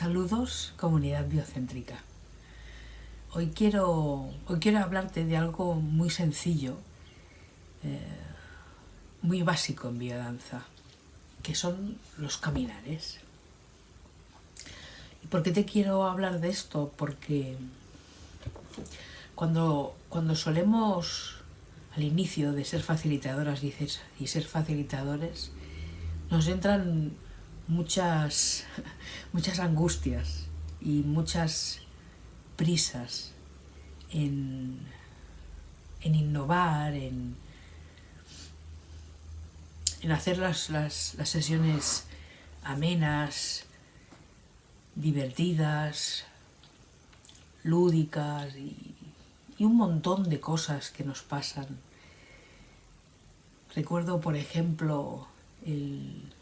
Saludos, comunidad biocéntrica. Hoy quiero, hoy quiero hablarte de algo muy sencillo, eh, muy básico en biodanza, que son los caminares. ¿Y por qué te quiero hablar de esto? Porque cuando, cuando solemos al inicio de ser facilitadoras y ser facilitadores, nos entran muchas, muchas angustias y muchas prisas en, en innovar, en, en hacer las, las, las sesiones amenas, divertidas, lúdicas y, y, un montón de cosas que nos pasan. Recuerdo, por ejemplo, el,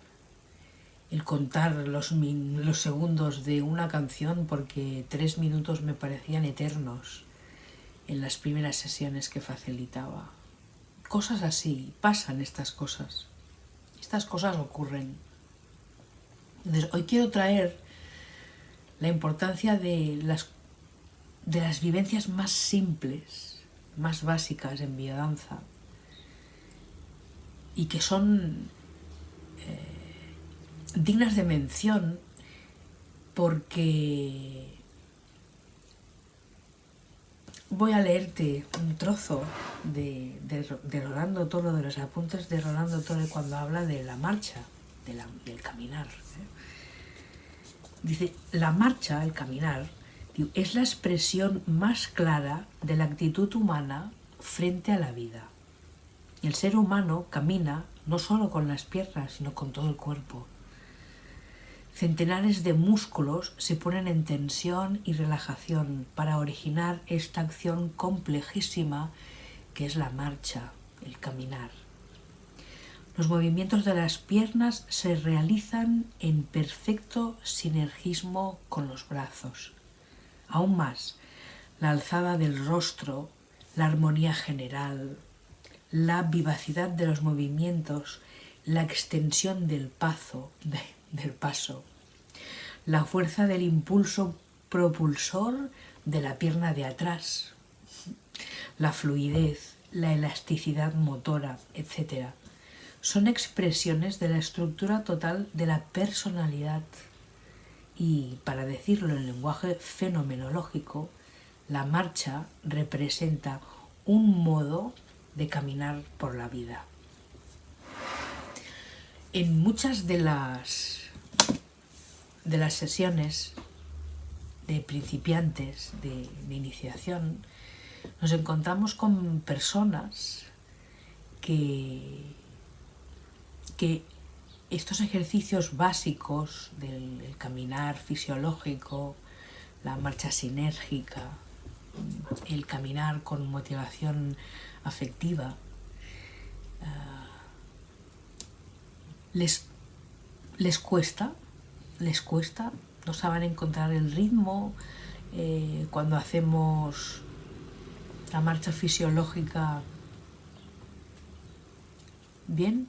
el contar los, los segundos de una canción porque tres minutos me parecían eternos en las primeras sesiones que facilitaba. Cosas así, pasan estas cosas. Estas cosas ocurren. Entonces, hoy quiero traer la importancia de las, de las vivencias más simples, más básicas en biodanza y que son dignas de mención porque voy a leerte un trozo de, Rolando Toro, de los apuntes de Rolando Toro cuando habla de la marcha, del caminar. ¿eh? Dice, la marcha, el caminar, es la expresión más clara de la actitud humana frente a la vida. El ser humano camina no solo con las piernas, sino con todo el cuerpo. Centenares de músculos se ponen en tensión y relajación para originar esta acción complejísima que es la marcha, el caminar. Los movimientos de las piernas se realizan en perfecto sinergismo con los brazos. Aún más, la alzada del rostro, la armonía general, la vivacidad de los movimientos, la extensión del paso, del paso, la fuerza del impulso propulsor de la pierna de atrás, la fluidez, la elasticidad motora, etc. Son expresiones de la estructura total de la personalidad y, para decirlo en lenguaje fenomenológico, la marcha representa un modo de caminar por la vida. En muchas de las, de las sesiones de principiantes, de, iniciación, nos encontramos con personas que, que estos ejercicios básicos del caminar fisiológico, la marcha sinérgica, el caminar con motivación afectiva, les, les cuesta, les cuesta, no saben encontrar el ritmo, eh, cuando hacemos la marcha fisiológica bien,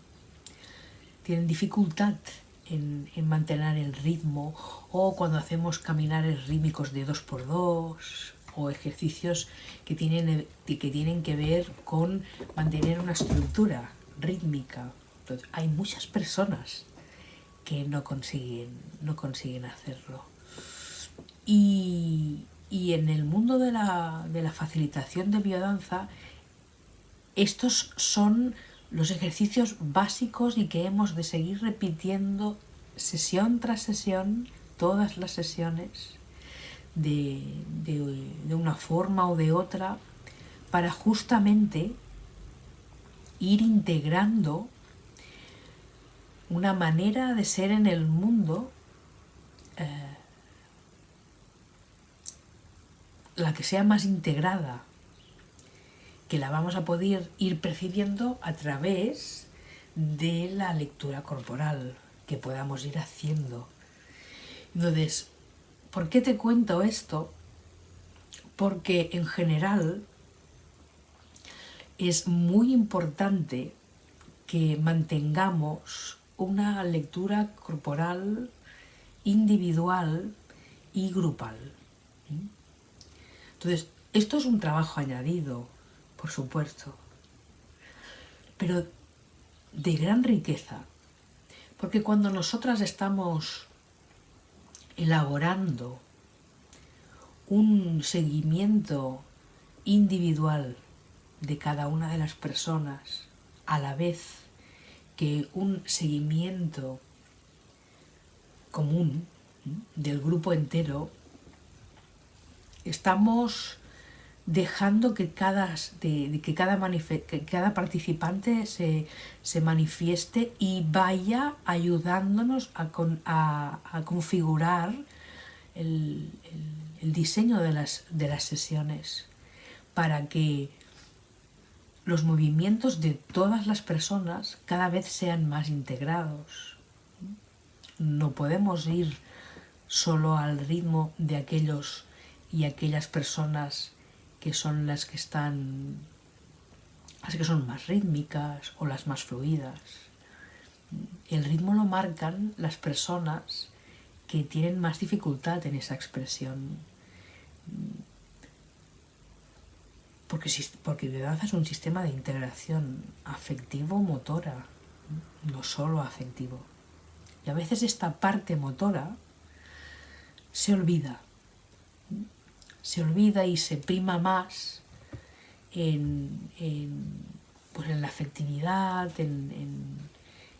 tienen dificultad en, en, mantener el ritmo o cuando hacemos caminares rítmicos de dos por dos o ejercicios que tienen, que tienen que ver con mantener una estructura rítmica hay muchas personas que no consiguen, no consiguen hacerlo. Y, en el mundo de la, de la facilitación de biodanza, estos son los ejercicios básicos y que hemos de seguir repitiendo sesión tras sesión, todas las sesiones, de, de, una forma o de otra, para justamente ir integrando una manera de ser en el mundo eh, la que sea más integrada, que la vamos a poder ir percibiendo a través de la lectura corporal que podamos ir haciendo. Entonces, ¿por qué te cuento esto? Porque en general es muy importante que mantengamos una lectura corporal individual y grupal. Entonces, esto es un trabajo añadido, por supuesto, pero de gran riqueza, porque cuando nosotras estamos elaborando un seguimiento individual de cada una de las personas a la vez que un seguimiento común del grupo entero, estamos dejando que cada, que cada, participante se, se, manifieste y vaya ayudándonos a, a, configurar el, el, diseño de las, de las sesiones para que los movimientos de todas las personas cada vez sean más integrados. No podemos ir solo al ritmo de aquellos y aquellas personas que son las que están, las que son más rítmicas o las más fluidas. El ritmo lo marcan las personas que tienen más dificultad en esa expresión. Porque, porque danza es un sistema de integración afectivo-motora, no solo afectivo. Y a veces esta parte motora se olvida se olvida y se prima más en, pues en la afectividad, en,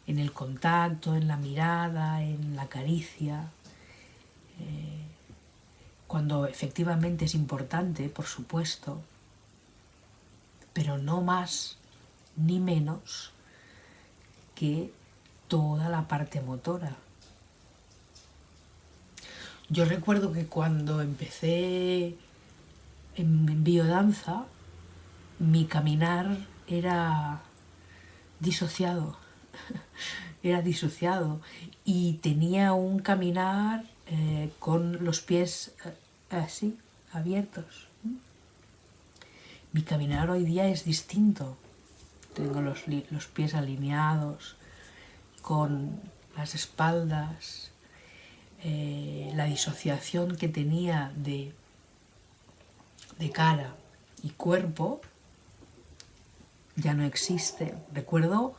el contacto, en la mirada, en la caricia, eh, cuando efectivamente es importante, por supuesto, pero no más ni menos que toda la parte motora. Yo recuerdo que cuando empecé en biodanza, mi caminar era disociado, era disociado y tenía un caminar eh, con los pies eh, así, abiertos. Mi caminar hoy día es distinto. Tengo los, pies alineados, con las espaldas eh, la disociación que tenía de cara y cuerpo ya no existe. Recuerdo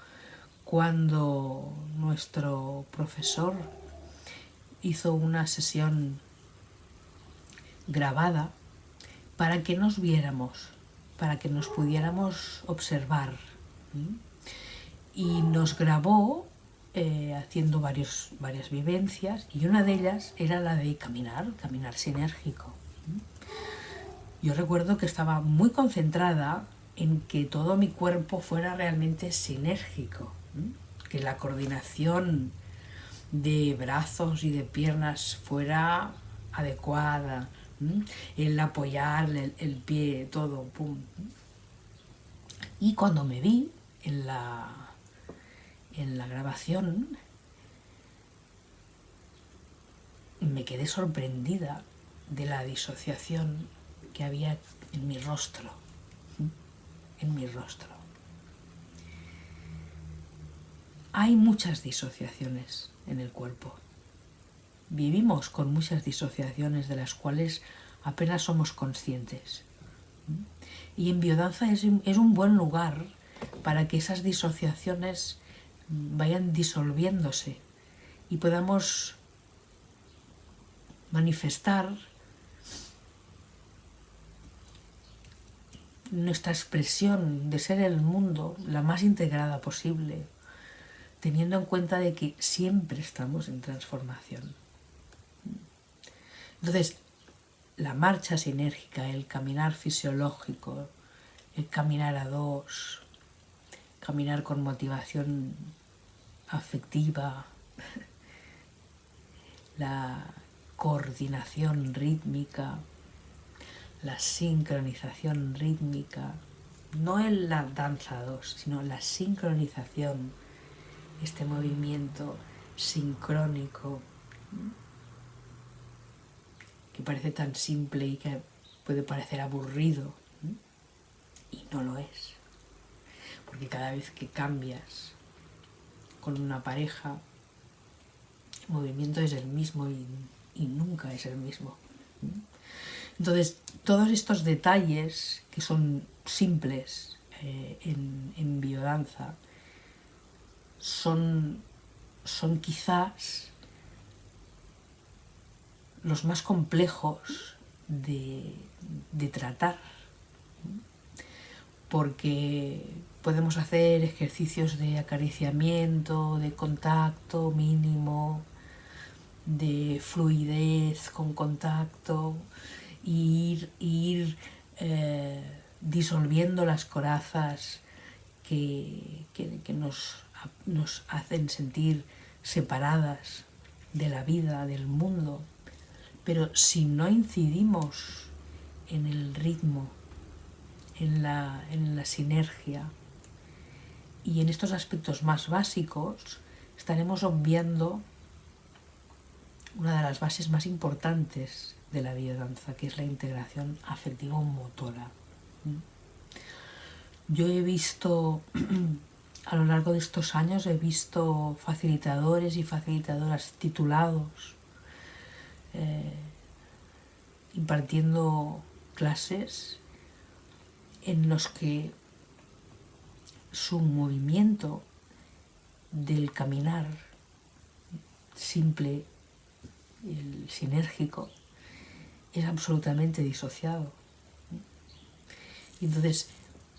cuando nuestro profesor hizo una sesión grabada para que nos viéramos, para que nos pudiéramos observar. Y nos grabó eh, haciendo varios, varias vivencias y una de ellas era la de caminar, caminar sinérgico. Yo recuerdo que estaba muy concentrada en que todo mi cuerpo fuera realmente sinérgico, que la coordinación de brazos y de piernas fuera adecuada, el apoyar el, pie, todo, pum. Y cuando me vi en la en la grabación me quedé sorprendida de la disociación que había en mi rostro, en mi rostro. Hay muchas disociaciones en el cuerpo. Vivimos con muchas disociaciones de las cuales apenas somos conscientes. Y en biodanza es, es un buen lugar para que esas disociaciones vayan disolviéndose y podamos manifestar nuestra expresión de ser el mundo la más integrada posible, teniendo en cuenta de que siempre estamos en transformación. Entonces, la marcha sinérgica, el caminar fisiológico, el caminar a dos, caminar con motivación afectiva, la coordinación rítmica, la sincronización rítmica, no en la danza 2, sino la sincronización, este movimiento sincrónico que parece tan simple y que puede parecer aburrido y no lo es, porque cada vez que cambias con una pareja, el movimiento es el mismo y nunca es el mismo. Entonces, todos estos detalles que son simples eh, en, biodanza son, son quizás los más complejos de, tratar, porque podemos hacer ejercicios de acariciamiento, de contacto mínimo, de fluidez con contacto, ir, ir eh, disolviendo las corazas que, nos, nos hacen sentir separadas de la vida, del mundo. Pero si no incidimos en el ritmo, en la, en la sinergia y en estos aspectos más básicos, estaremos obviando una de las bases más importantes de la biodanza, que es la integración afectivo-motora. Yo he visto, a lo largo de estos años, he visto facilitadores y facilitadoras titulados eh, impartiendo clases en los que su movimiento del caminar simple, el sinérgico, es absolutamente disociado. Entonces,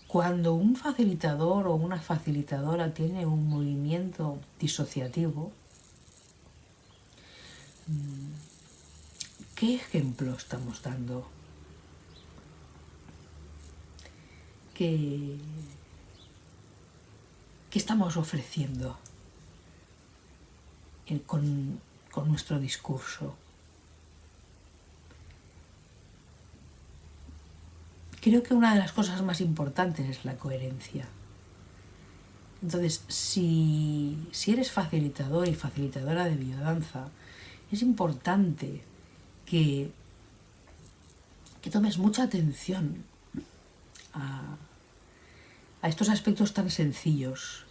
cuando un facilitador o una facilitadora tiene un movimiento disociativo, ¿qué ejemplo estamos dando? ¿Qué, qué estamos ofreciendo con, con nuestro discurso? Creo que una de las cosas más importantes es la coherencia. Entonces, si, eres facilitador y facilitadora de biodanza, es importante que, que tomes mucha atención a, a estos aspectos tan sencillos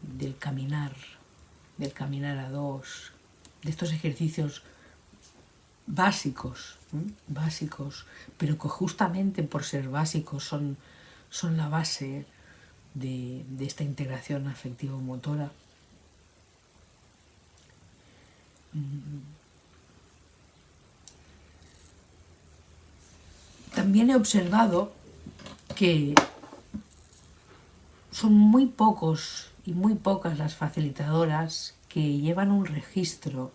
del caminar, del caminar a dos, de estos ejercicios básicos, básicos, pero que justamente por ser básicos son, son la base de, esta integración afectivo-motora. Mm. También he observado que son muy pocos y muy pocas las facilitadoras que llevan un registro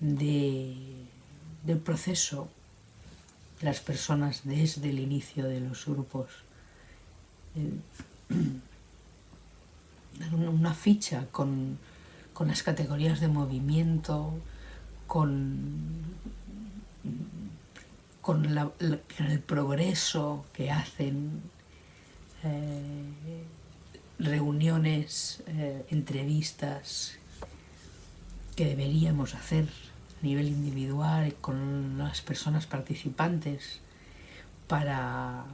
del proceso las personas desde el inicio de los grupos. Eh, una ficha con, las categorías de movimiento, con, con, el progreso que hacen, eh, reuniones, eh, entrevistas que deberíamos hacer nivel individual con las personas participantes para,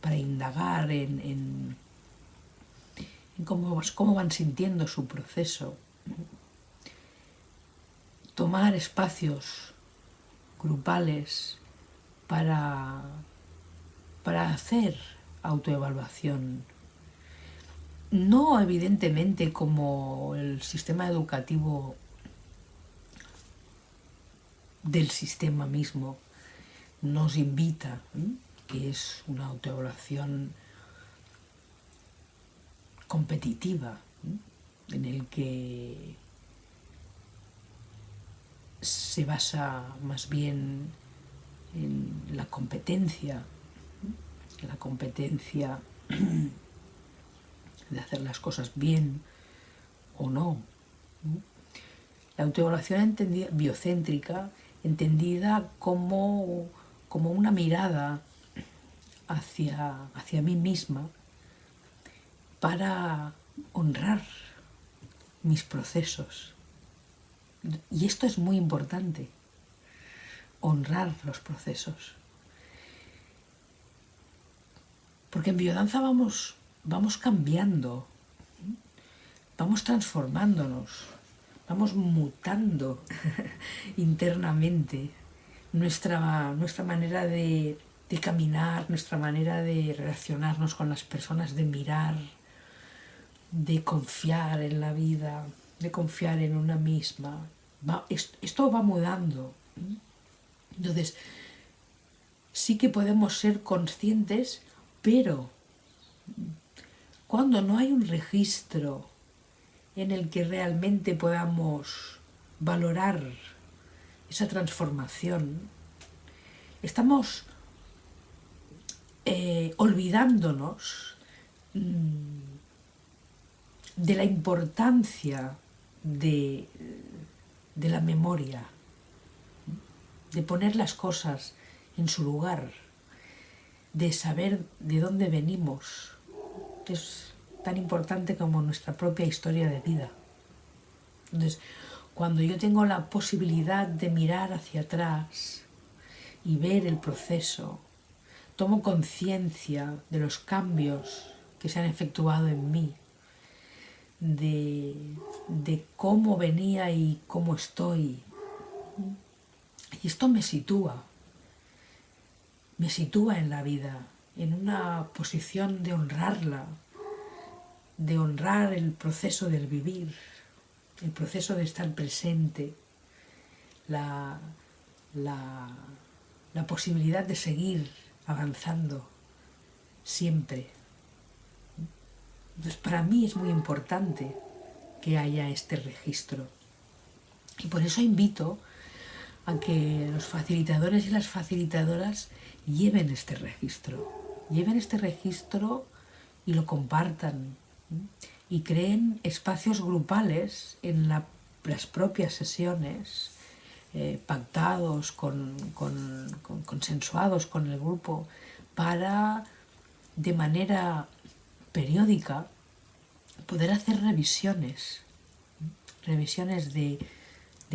para indagar en, cómo, cómo, van sintiendo su proceso. Tomar espacios grupales para, para hacer autoevaluación. No evidentemente como el sistema educativo del sistema mismo nos invita, que es una autoevaluación competitiva, en el que se basa más bien en la competencia, la competencia de hacer las cosas bien o no. La autoevaluación entendida biocéntrica entendida como, como una mirada hacia, hacia mí misma para honrar mis procesos. Y esto es muy importante, honrar los procesos. Porque en biodanza vamos, vamos cambiando, vamos transformándonos, vamos mutando internamente nuestra, nuestra manera de, de caminar, nuestra manera de relacionarnos con las personas, de mirar, de confiar en la vida, de confiar en una misma. esto va mudando. Entonces, sí que podemos ser conscientes, pero cuando no hay un registro en el que realmente podamos valorar esa transformación, estamos eh, olvidándonos mm, de la importancia de, de la memoria, de poner las cosas en su lugar, de saber de dónde venimos, que es tan importante como nuestra propia historia de vida. Entonces, cuando yo tengo la posibilidad de mirar hacia atrás y ver el proceso, tomo conciencia de los cambios que se han efectuado en mí, de, de cómo venía y cómo estoy. Y esto me sitúa, me sitúa en la vida, en una posición de honrarla, de honrar el proceso del vivir, el proceso de estar presente, la, la, la posibilidad de seguir avanzando siempre entonces, para mí es muy importante que haya este registro. Y por eso invito a que los facilitadores y las facilitadoras lleven este registro. Lleven este registro y lo compartan. Y creen espacios grupales en las propias sesiones, eh, pactados, con, consensuados con el grupo, para de manera periódica poder hacer revisiones, revisiones de,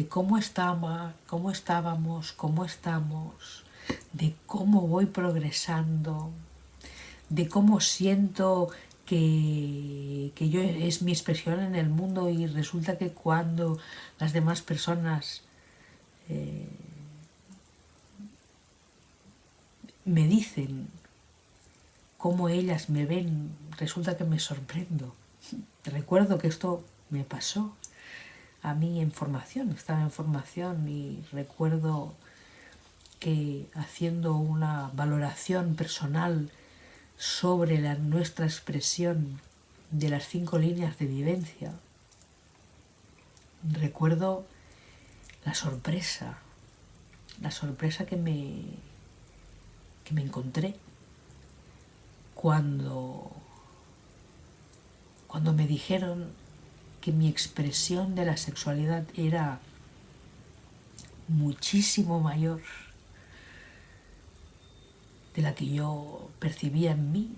cómo, estaba, cómo estábamos, cómo estamos, de cómo voy progresando, de cómo siento que, yo es mi expresión en el mundo y resulta que cuando las demás personas eh, me dicen cómo ellas me ven, resulta que me sorprendo. Recuerdo que esto me pasó a mí en formación, estaba en formación y recuerdo que haciendo una valoración personal sobre la, nuestra expresión de las cinco líneas de vivencia, recuerdo la sorpresa, la sorpresa que me, que me encontré cuando, cuando me dijeron que mi expresión de la sexualidad era muchísimo mayor de la que yo percibía en mí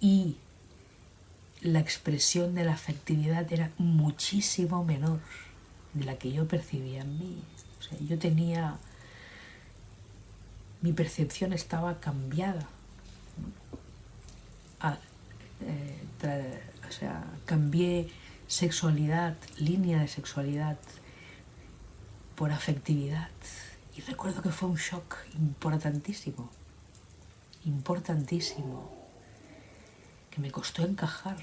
y la expresión de la afectividad era muchísimo menor de la que yo percibía en mí. O sea, yo tenía... Mi percepción estaba cambiada eh, o sea, cambié sexualidad, línea de sexualidad por afectividad. Y recuerdo que fue un shock importantísimo, importantísimo, que me costó encajar,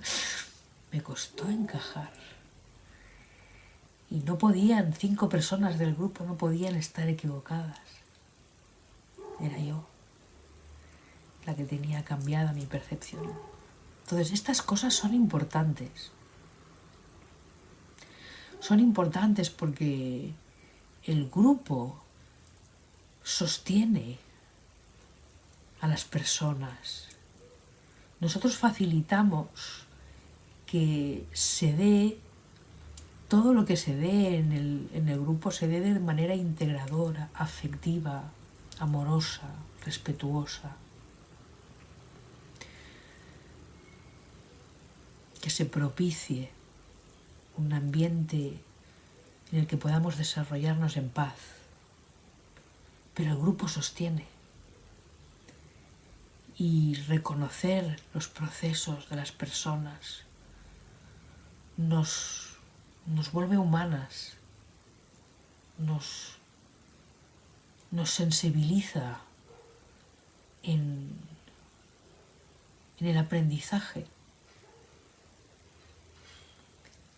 me costó encajar. Y no podían, cinco personas del grupo no podían estar equivocadas. Era yo la que tenía cambiada mi percepción. Entonces, estas cosas son importantes. Son importantes porque el grupo sostiene a las personas. Nosotros facilitamos que se dé todo lo que se dé en el, en el grupo, se dé de manera integradora, afectiva, amorosa, respetuosa. Que se propicie un ambiente en el que podamos desarrollarnos en paz. Pero el grupo sostiene. Y reconocer los procesos de las personas nos, nos vuelve humanas, nos, nos sensibiliza en, en el aprendizaje,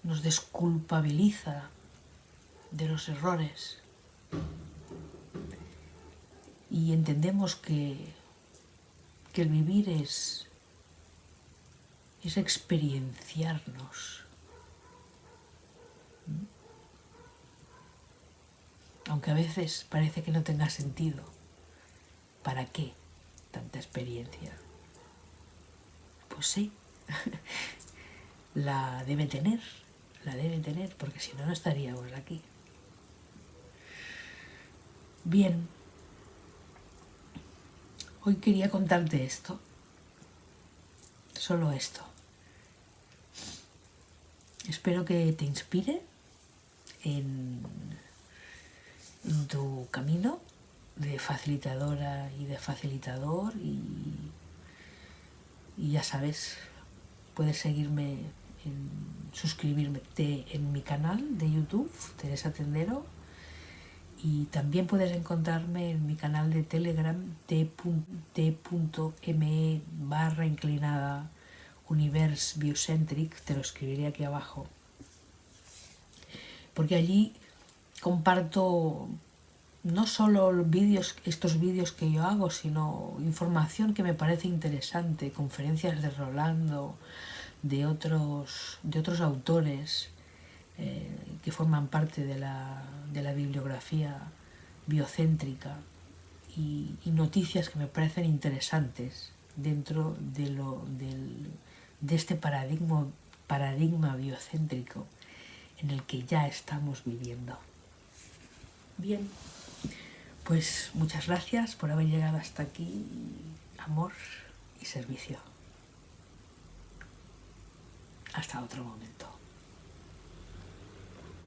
nos desculpabiliza de los errores y entendemos que, que el vivir es, es experienciarnos. Aunque a veces parece que no tenga sentido. ¿Para qué tanta experiencia? Pues sí, la debe tener, la debe tener, porque si no, no estaríamos aquí. Bien, hoy quería contarte esto, solo esto. Espero que te inspire en, tu camino de facilitadora y de facilitador y, ya sabes, puedes seguirme en suscribirme en mi canal de YouTube, Teresa Tendero, y también puedes encontrarme en mi canal de Telegram t.me barra inclinada Universe Biocentric, te lo escribiré aquí abajo, porque allí comparto no solo vídeos, estos vídeos que yo hago, sino información que me parece interesante, conferencias de Rolando, de otros, de otros autores eh, que forman parte de la, de la bibliografía biocéntrica y, noticias que me parecen interesantes dentro de, lo, del, de este paradigma, paradigma biocéntrico en el que ya estamos viviendo. Bien, pues muchas gracias por haber llegado hasta aquí. Amor y servicio. Hasta otro momento.